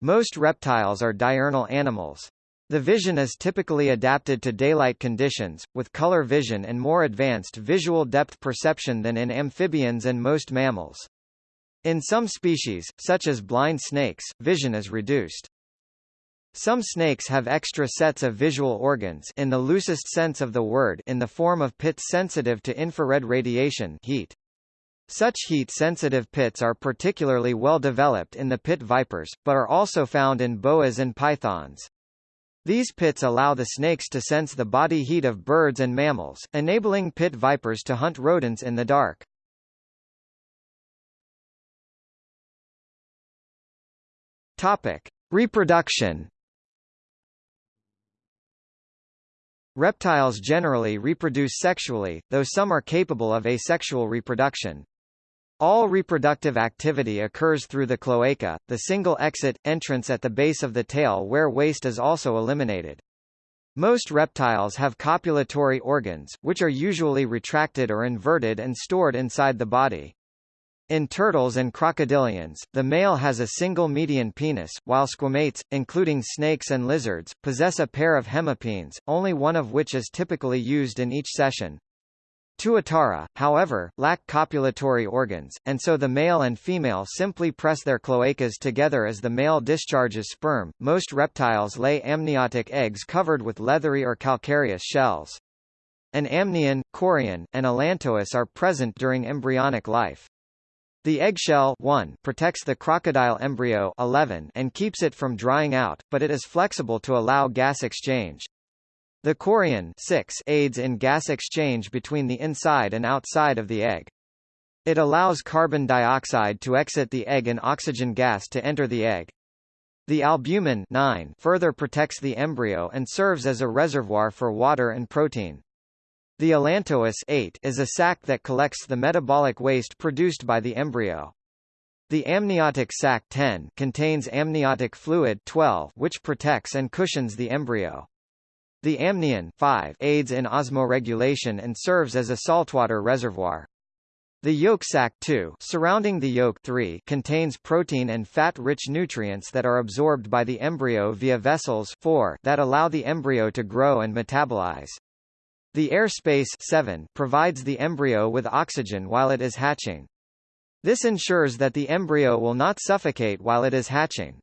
Most reptiles are diurnal animals, the vision is typically adapted to daylight conditions, with color vision and more advanced visual depth perception than in amphibians and most mammals. In some species, such as blind snakes, vision is reduced. Some snakes have extra sets of visual organs in the loosest sense of the word in the form of pits sensitive to infrared radiation heat. Such heat-sensitive pits are particularly well developed in the pit vipers, but are also found in boas and pythons. These pits allow the snakes to sense the body heat of birds and mammals, enabling pit vipers to hunt rodents in the dark. Topic: Reproduction. Reptiles generally reproduce sexually, though some are capable of asexual reproduction. All reproductive activity occurs through the cloaca, the single exit, entrance at the base of the tail where waste is also eliminated. Most reptiles have copulatory organs, which are usually retracted or inverted and stored inside the body. In turtles and crocodilians, the male has a single median penis, while squamates, including snakes and lizards, possess a pair of hemipenes, only one of which is typically used in each session. Tuatara, however, lack copulatory organs, and so the male and female simply press their cloacas together as the male discharges sperm. Most reptiles lay amniotic eggs covered with leathery or calcareous shells. An amnion, chorion, and allantois are present during embryonic life. The eggshell 1 protects the crocodile embryo 11 and keeps it from drying out, but it is flexible to allow gas exchange. The chorion 6 aids in gas exchange between the inside and outside of the egg. It allows carbon dioxide to exit the egg and oxygen gas to enter the egg. The albumin 9 further protects the embryo and serves as a reservoir for water and protein. The allantois 8 is a sac that collects the metabolic waste produced by the embryo. The amniotic sac 10 contains amniotic fluid 12 which protects and cushions the embryo. The amnion 5 aids in osmoregulation and serves as a saltwater reservoir. The yolk sac 2 surrounding the yolk 3 contains protein and fat-rich nutrients that are absorbed by the embryo via vessels 4 that allow the embryo to grow and metabolize. The air space 7 provides the embryo with oxygen while it is hatching. This ensures that the embryo will not suffocate while it is hatching.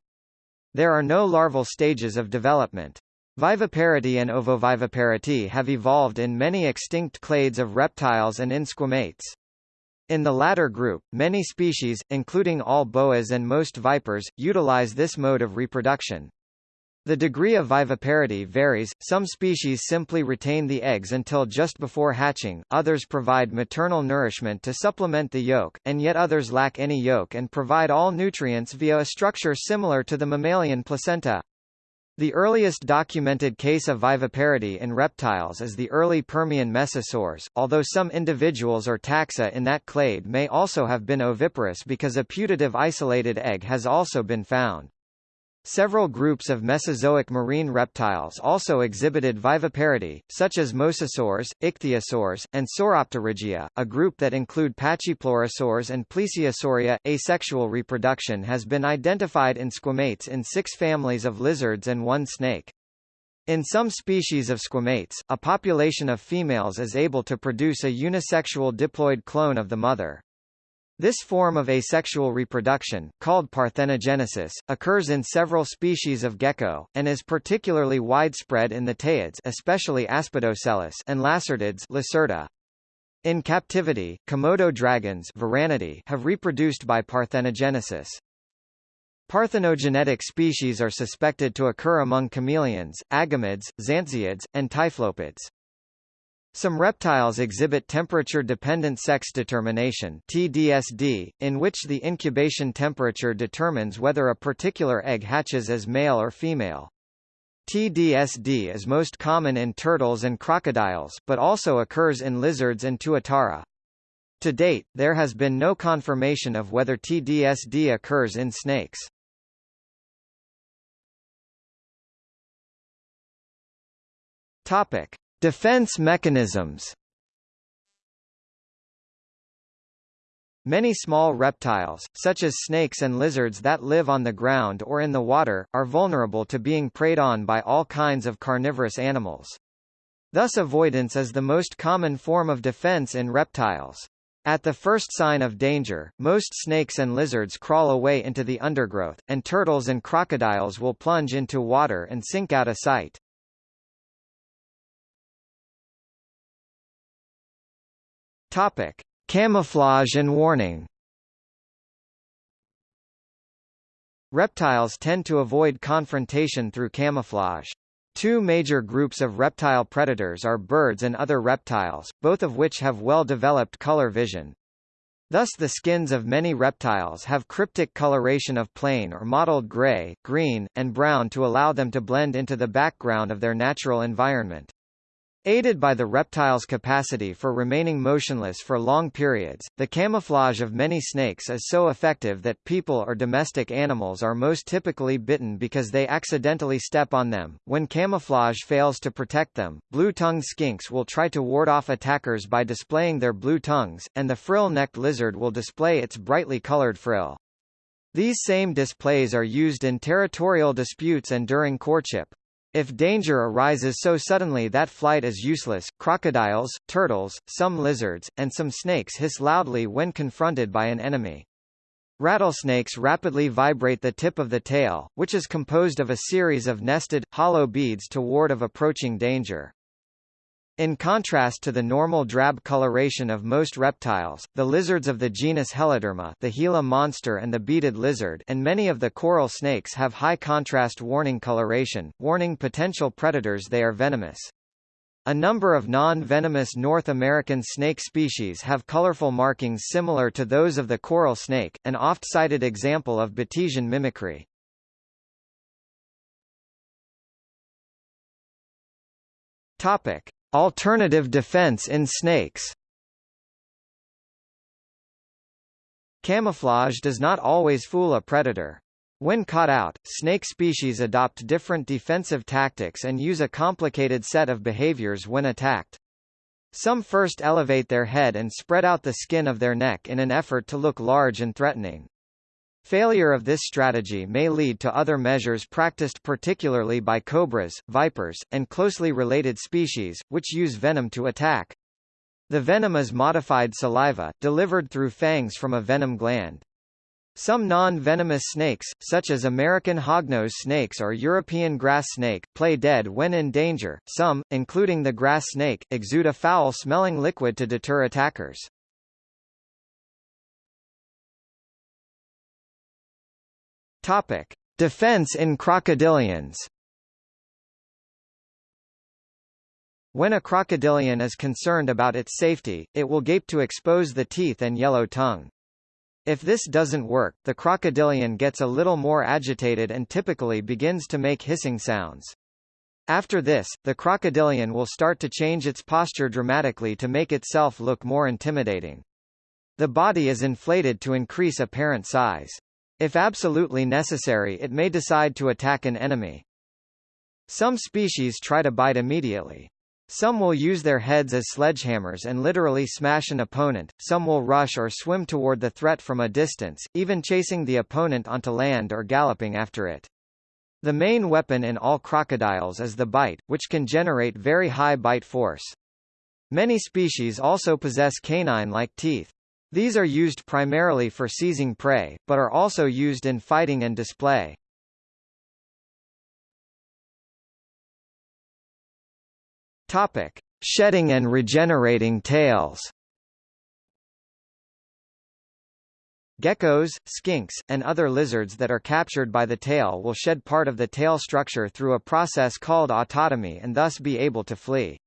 There are no larval stages of development. Viviparity and ovoviviparity have evolved in many extinct clades of reptiles and in squamates. In the latter group, many species, including all boas and most vipers, utilize this mode of reproduction. The degree of viviparity varies, some species simply retain the eggs until just before hatching, others provide maternal nourishment to supplement the yolk, and yet others lack any yolk and provide all nutrients via a structure similar to the mammalian placenta. The earliest documented case of viviparity in reptiles is the early Permian mesosaurs, although some individuals or taxa in that clade may also have been oviparous because a putative isolated egg has also been found. Several groups of Mesozoic marine reptiles also exhibited viviparity, such as mosasaurs, ichthyosaurs, and Sauropterygia, a group that include pachypleurosaurs and Plesiosauria. Asexual reproduction has been identified in squamates in six families of lizards and one snake. In some species of squamates, a population of females is able to produce a unisexual diploid clone of the mother. This form of asexual reproduction, called parthenogenesis, occurs in several species of gecko, and is particularly widespread in the teiids especially Aspidoscelis and lacertids Lacerta. In captivity, Komodo dragons have reproduced by parthenogenesis. Parthenogenetic species are suspected to occur among chameleons, agamids, xantusiids, and typhlopids. Some reptiles exhibit temperature-dependent sex determination TDSD, in which the incubation temperature determines whether a particular egg hatches as male or female. TDSD is most common in turtles and crocodiles, but also occurs in lizards and tuatara. To date, there has been no confirmation of whether TDSD occurs in snakes. Topic: Defense mechanisms Many small reptiles, such as snakes and lizards that live on the ground or in the water, are vulnerable to being preyed on by all kinds of carnivorous animals. Thus avoidance is the most common form of defense in reptiles. At the first sign of danger, most snakes and lizards crawl away into the undergrowth, and turtles and crocodiles will plunge into water and sink out of sight. Topic: Camouflage and warning. Reptiles tend to avoid confrontation through camouflage. Two major groups of reptile predators are birds and other reptiles, both of which have well-developed color vision. Thus the skins of many reptiles have cryptic coloration of plain or mottled gray, green, and brown to allow them to blend into the background of their natural environment. Aided by the reptile's capacity for remaining motionless for long periods, the camouflage of many snakes is so effective that people or domestic animals are most typically bitten because they accidentally step on them. When camouflage fails to protect them, blue-tongued skinks will try to ward off attackers by displaying their blue tongues, and the frill-necked lizard will display its brightly colored frill. These same displays are used in territorial disputes and during courtship. If danger arises so suddenly that flight is useless, crocodiles, turtles, some lizards, and some snakes hiss loudly when confronted by an enemy. Rattlesnakes rapidly vibrate the tip of the tail, which is composed of a series of nested, hollow beads to ward of approaching danger. In contrast to the normal drab coloration of most reptiles, the lizards of the genus Heloderma the Gila monster and the beaded lizard and many of the coral snakes have high contrast warning coloration, warning potential predators they are venomous. A number of non-venomous North American snake species have colorful markings similar to those of the coral snake, an oft-cited example of Batesian mimicry. Topic: Alternative defense in snakes. Camouflage does not always fool a predator. When caught out, snake species adopt different defensive tactics and use a complicated set of behaviors when attacked. Some first elevate their head and spread out the skin of their neck in an effort to look large and threatening. Failure of this strategy may lead to other measures practiced particularly by cobras, vipers, and closely related species, which use venom to attack. The venom is modified saliva, delivered through fangs from a venom gland. Some non-venomous snakes, such as American hognose snakes or European grass snake, play dead when in danger. Some, including the grass snake, exude a foul-smelling liquid to deter attackers. Topic: Defense in crocodilians. When a crocodilian is concerned about its safety, it will gape to expose the teeth and yellow tongue. If this doesn't work, the crocodilian gets a little more agitated and typically begins to make hissing sounds. After this, the crocodilian will start to change its posture dramatically to make itself look more intimidating. The body is inflated to increase apparent size. If absolutely necessary it may decide to attack an enemy. Some species try to bite immediately. Some will use their heads as sledgehammers and literally smash an opponent, some will rush or swim toward the threat from a distance, even chasing the opponent onto land or galloping after it. The main weapon in all crocodiles is the bite, which can generate very high bite force. Many species also possess canine-like teeth. These are used primarily for seizing prey, but are also used in fighting and display. Topic: Shedding and regenerating tails. Geckos, skinks, and other lizards that are captured by the tail will shed part of the tail structure through a process called autotomy and thus be able to flee.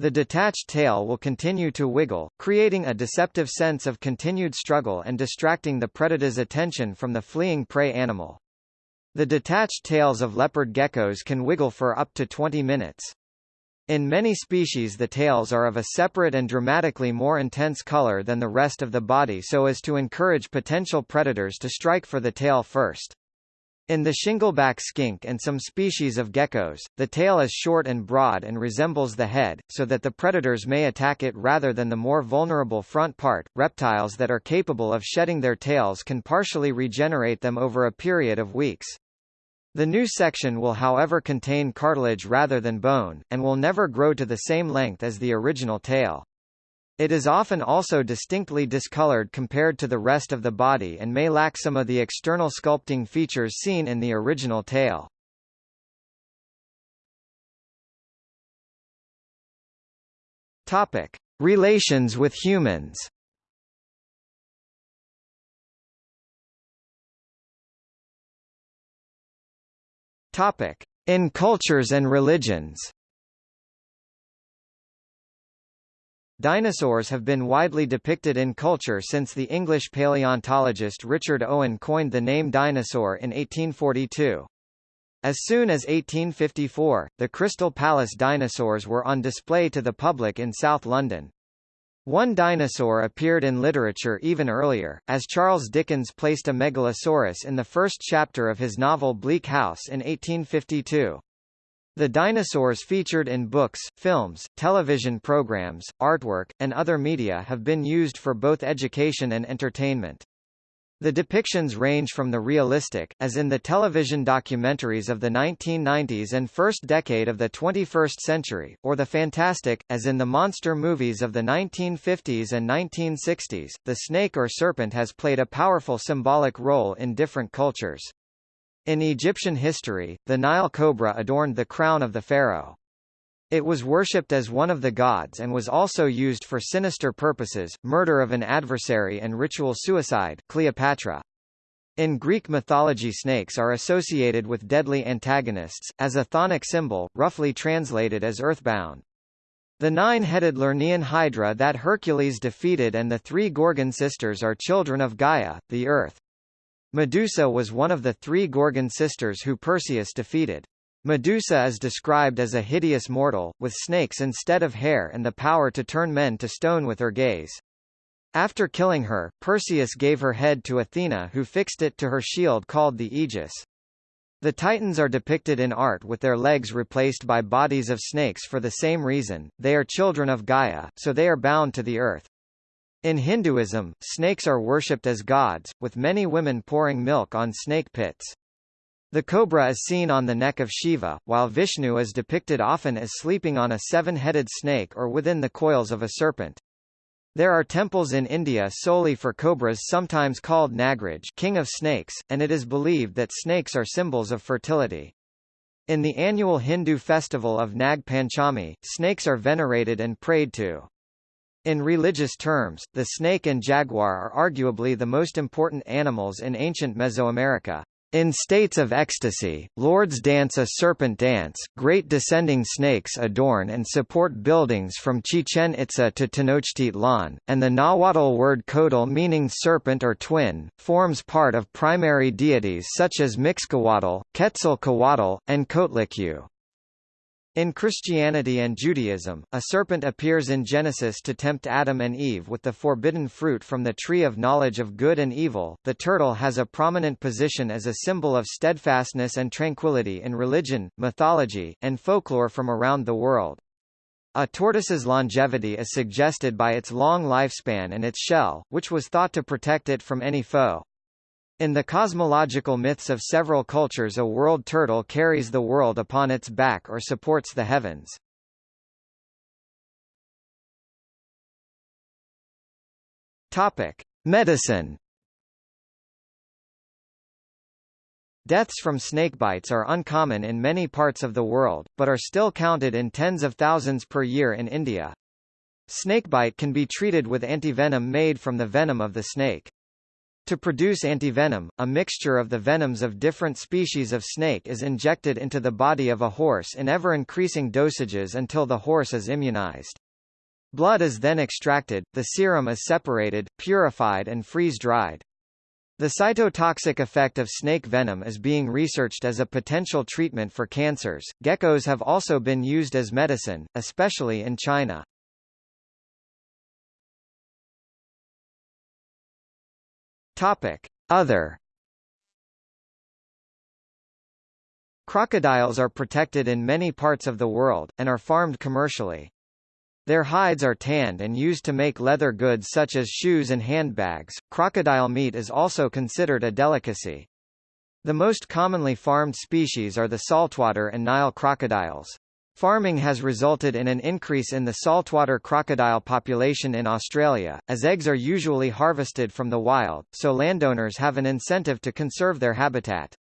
The detached tail will continue to wiggle, creating a deceptive sense of continued struggle and distracting the predator's attention from the fleeing prey animal. The detached tails of leopard geckos can wiggle for up to 20 minutes. In many species the tails are of a separate and dramatically more intense color than the rest of the body so as to encourage potential predators to strike for the tail first. In the shingleback skink and some species of geckos, the tail is short and broad and resembles the head, so that the predators may attack it rather than the more vulnerable front part. Reptiles that are capable of shedding their tails can partially regenerate them over a period of weeks. The new section will however contain cartilage rather than bone, and will never grow to the same length as the original tail. It is often also distinctly discolored compared to the rest of the body and may lack some of the external sculpting features seen in the original tail. Topic: Relations with humans. Topic: In cultures and religions. Dinosaurs have been widely depicted in culture since the English paleontologist Richard Owen coined the name dinosaur in 1842. As soon as 1854, the Crystal Palace dinosaurs were on display to the public in South London. One dinosaur appeared in literature even earlier, as Charles Dickens placed a megalosaurus in the first chapter of his novel Bleak House in 1852. The dinosaurs featured in books, films, television programs, artwork, and other media have been used for both education and entertainment. The depictions range from the realistic, as in the television documentaries of the 1990s and first decade of the 21st century, or the fantastic, as in the monster movies of the 1950s and 1960s. The snake or serpent has played a powerful symbolic role in different cultures. In Egyptian history, the Nile cobra adorned the crown of the pharaoh. It was worshipped as one of the gods and was also used for sinister purposes, murder of an adversary and ritual suicide Cleopatra. In Greek mythology snakes are associated with deadly antagonists, as a chthonic symbol, roughly translated as earthbound. The nine-headed Lernaean hydra that Hercules defeated and the three Gorgon sisters are children of Gaia, the earth. Medusa was one of the three Gorgon sisters who Perseus defeated. Medusa is described as a hideous mortal, with snakes instead of hair and the power to turn men to stone with her gaze. After killing her, Perseus gave her head to Athena who fixed it to her shield called the Aegis. The Titans are depicted in art with their legs replaced by bodies of snakes for the same reason, they are children of Gaia, so they are bound to the earth. In Hinduism, snakes are worshipped as gods, with many women pouring milk on snake pits. The cobra is seen on the neck of Shiva, while Vishnu is depicted often as sleeping on a seven-headed snake or within the coils of a serpent. There are temples in India solely for cobras sometimes called Nagraj king of snakes, and it is believed that snakes are symbols of fertility. In the annual Hindu festival of Nag Panchami, snakes are venerated and prayed to. In religious terms, the snake and jaguar are arguably the most important animals in ancient Mesoamerica. In states of ecstasy, lords dance a serpent dance, great descending snakes adorn and support buildings from Chichen Itza to Tenochtitlan, and the Nahuatl word coatl meaning serpent or twin, forms part of primary deities such as Mixcoatl, Quetzalcoatl, and Coatlicue. In Christianity and Judaism, a serpent appears in Genesis to tempt Adam and Eve with the forbidden fruit from the tree of knowledge of good and evil. The turtle has a prominent position as a symbol of steadfastness and tranquility in religion, mythology, and folklore from around the world. A tortoise's longevity is suggested by its long lifespan and its shell, which was thought to protect it from any foe. In the cosmological myths of several cultures a world turtle carries the world upon its back or supports the heavens. Topic: Medicine. Deaths from snakebites are uncommon in many parts of the world, but are still counted in tens of thousands per year in India. Snakebite can be treated with antivenom made from the venom of the snake. To produce antivenom, a mixture of the venoms of different species of snake is injected into the body of a horse in ever-increasing dosages until the horse is immunized. Blood is then extracted, the serum is separated, purified and freeze-dried. The cytotoxic effect of snake venom is being researched as a potential treatment for cancers. Geckos have also been used as medicine, especially in China. Topic: Other Crocodiles are protected in many parts of the world, and are farmed commercially. Their hides are tanned and used to make leather goods such as shoes and handbags. Crocodile meat is also considered a delicacy. The most commonly farmed species are the saltwater and Nile crocodiles. Farming has resulted in an increase in the saltwater crocodile population in Australia, as eggs are usually harvested from the wild, so landowners have an incentive to conserve their habitat.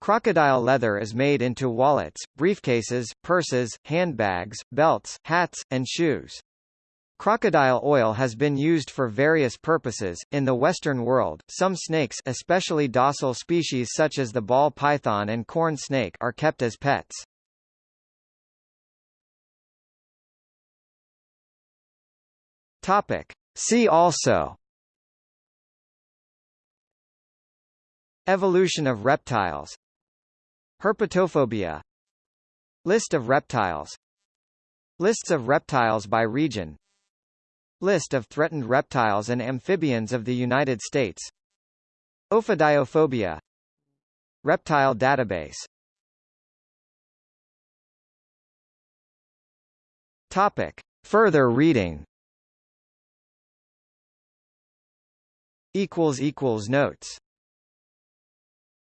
Crocodile leather is made into wallets, briefcases, purses, handbags, belts, hats, and shoes. Crocodile oil has been used for various purposes. In the Western world, some snakes, especially docile species such as the ball python and corn snake, are kept as pets. Topic. See also Evolution of reptiles Herpetophobia List of reptiles Lists of reptiles by region List of threatened reptiles and amphibians of the United States Ophidiophobia Reptile database Topic. Further reading Notes